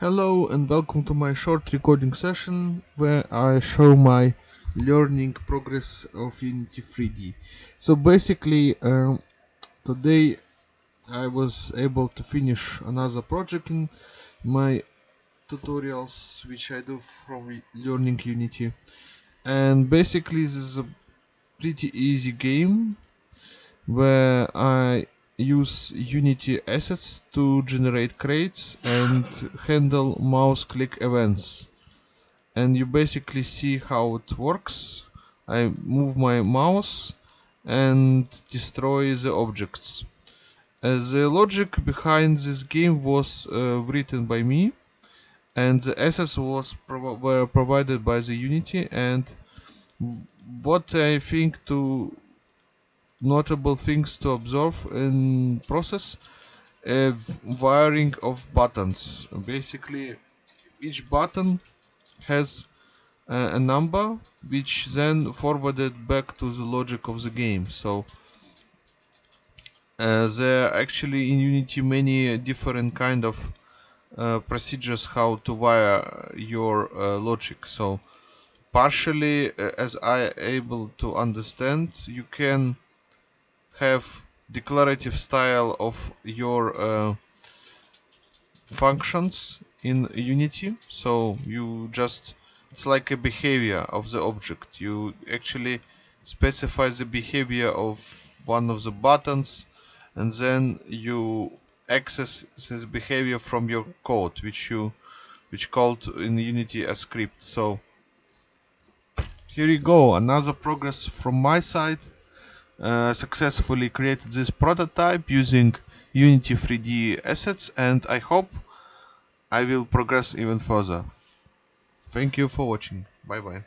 Hello and welcome to my short recording session where I show my learning progress of Unity 3D. So basically um, today I was able to finish another project in my tutorials which I do from learning Unity and basically this is a pretty easy game where I use Unity assets to generate crates and handle mouse click events. And you basically see how it works. I move my mouse and destroy the objects. Uh, the logic behind this game was uh, written by me and the assets was were provided by the Unity and what I think to notable things to observe in process a wiring of buttons. Basically each button has uh, a number which then forwarded back to the logic of the game. So uh, there are actually in unity many different kind of uh, procedures how to wire your uh, logic. So partially uh, as i able to understand you can have declarative style of your uh, functions in Unity. So you just, it's like a behavior of the object. You actually specify the behavior of one of the buttons and then you access this behavior from your code which you which called in Unity a script. So here you go, another progress from my side. Uh, successfully created this prototype using Unity 3D assets and I hope I will progress even further. Thank you for watching. Bye bye.